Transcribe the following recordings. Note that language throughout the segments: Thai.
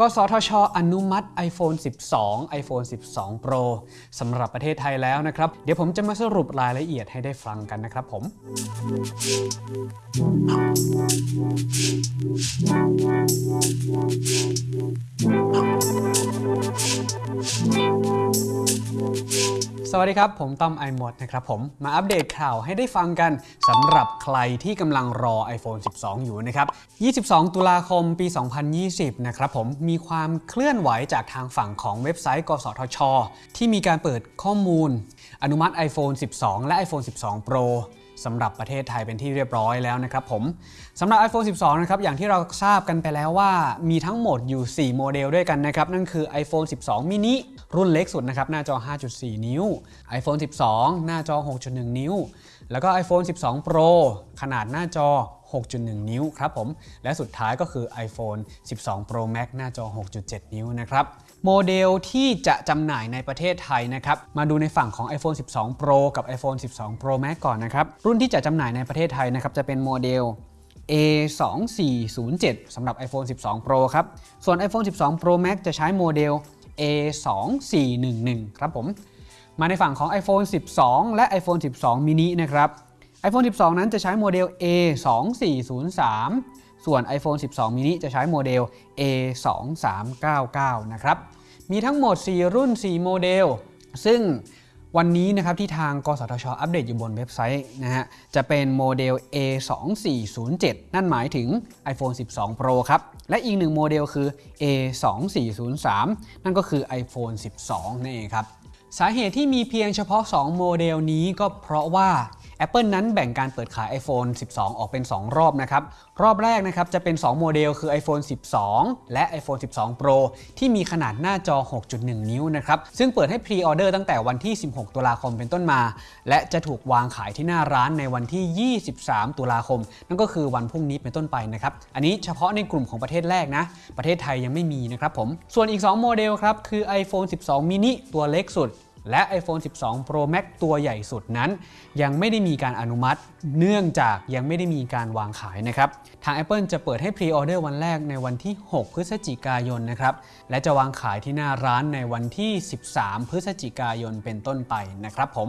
กสทช อนุมัติ iPhone 12 iPhone 12 Pro สำหรับประเทศไทยแล้วนะครับ เดี๋ยวผมจะมาสรุปรายละเอียดให้ได้ฟังกันนะครับผมส วัสดีครับ ผมต้อมไอหมดนะครับผมมาอัปเดตข่าวให้ได้ฟังกันสำหรับใครที่กำลังรอ iPhone 12 อยู่นะครับ 22 ตุลาคมปี 2020 นะครับผมมีความเคลื่อนไหวจากทางฝั่งของเว็บไซต์ กสทช ที่มีการเปิดข้อมูล อนุมัติ iPhone 12 และ iPhone 12 Pro สำหรับประเทศไทยเป็นที่เรียบร้อยแล้วนะครับผมสำหรับ iPhone 12 นะครับ อย่างที่เราทราบกันไปแล้วว่ามีทั้งหมดอยู่ 4 โมเดลด้วยกันนะครับ นั่นคือ iPhone 12 mini รุ่นเล็กสุดนะครับหน้าจอ 5.4 นิ้ว iPhone 12 หน้าจอ 6.1 นิ้ว แล้วก็ iPhone 12 Pro ขนาดหน้าจอ 6.1 นิ้วครับผม และสุดท้ายก็คือ iPhone 12 Pro Max หน้าจอ 6.7 นิ้วนะครับโมเดลที่จะจำหน่ายในประเทศไทยนะครับ มาดูในฝั่งของ iPhone 12 Pro กับ iPhone 12 Pro Max ก่อนนะครับ รุ่นที่จะจำหน่ายในประเทศไทยนะครับ จะเป็นโมเดล A2407 สำหรับ iPhone 12 Pro ครับ ส่วน iPhone 12 Pro Max จะใช้โมเดล A2411 ครับผม มาในฝั่งของ iPhone 12 และ iPhone 12 mini นะครับ iPhone 12 นั้นจะใช้โมเดล A2403 ส่วน iPhone 12 mini จะใช้โมเดล A2399 นะครับ มีทั้งหมด 4 รุ่น 4 โมเดล ซึ่ง วันนี้นะครับที่ทางกสทช อัปเดตอยู่บนเว็บไซต์นะฮะจะเป็นโมเดล A2407 นั่นหมายถึง iPhone 12 Pro ครับ และอีกหนึ่งโมเดลคือ A2403 นั่นก็คือ iPhone 12 นั่นเองครับ สาเหตุที่มีเพียงเฉพาะ 2 โมเดลนี้ก็เพราะว่า Apple นั้นแบ่งการเปิดขาย iPhone 12 ออกเป็น 2 รอบนะครับ รอบแรกนะครับจะเป็น 2 โมเดลคือ iPhone 12 และ iPhone 12 Pro ที่มีขนาดหน้าจอ 6.1 นิ้วนะครับ ซึ่งเปิดให้พรีออเดอร์ตั้งแต่วันที่ 16 ตุลาคมเป็นต้นมา และจะถูกวางขายที่หน้าร้านในวันที่ 23 ตุลาคม นั่นก็คือวันพรุ่งนี้เป็นต้นไปนะครับ อันนี้เฉพาะในกลุ่มของประเทศแรกนะ ประเทศไทยยังไม่มีนะครับผม ส่วนอีก 2 โมเดลครับคือ iPhone 12 mini ตัวเล็กสุด และ iPhone 12 Pro Max ตัวใหญ่สุดนั้น ยังไม่ได้มีการอนุมัติ เนื่องจากยังไม่ได้มีการวางขายนะครับ ทาง Apple จะเปิดให้พรีออเดอร์วันแรกในวันที่ 6 พฤศจิกายนนะครับ และจะวางขายที่หน้าร้านในวันที่ 13 พฤศจิกายนเป็นต้นไปนะครับผม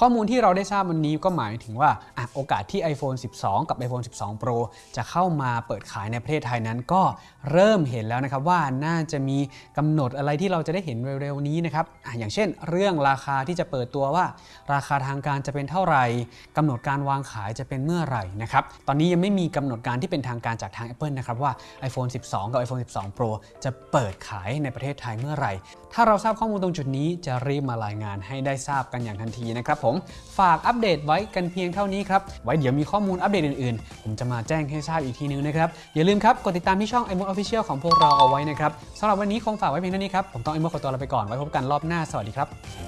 ข้อมูลที่เราได้ทราบวันนี้ก็หมายถึงว่าอโอกาสที่ iPhone 12 กับ iPhone 12 Pro จะเข้ามาเปิดขายในประเทศไทยนั้นก็เริ่มเห็นแล้วนะครับว่าน่าจะมีกำหนดอะไรที่เราจะได้เห็นเร็วๆนี้นะครับออย่างเช่น เรื่องราคาที่จะเปิดตัวว่า ราคาทางการจะเป็นเท่าไหร่กำหนดการวางขายจะเป็นเมื่อไหร่นะครับตอนนี้ยังไม่มีกำหนดการที่เป็นทางการจากทาง Apple นะครับว่า iPhone 12 กับ iPhone 12 Pro จะเปิดขายในประเทศไทยเมื่อไหร่ ถ้าเราทราบข้อมูลตรงจุดนี้จะรีบมารายงานให้ได้ทราบกันอย่างทันทีนะครับผมฝากอัปเดตไว้กันเพียงเท่านี้ครับไว้เดี๋ยวมีข้อมูลอัปเดตอื่นๆ ผมจะมาแจ้งให้ทราบอีกทีนึงนะครับอย่าลืมครับกดติดตามที่ช่อง i m o d Official ของพวกเราเอาไว้นะครับสำหรับวันนี้คงฝากไว้เพียงเท่านี้ครับผมต้อง i m o ขอตัวลาไปก่อนไว้พบกันรอบหน้าสวัสดีครับ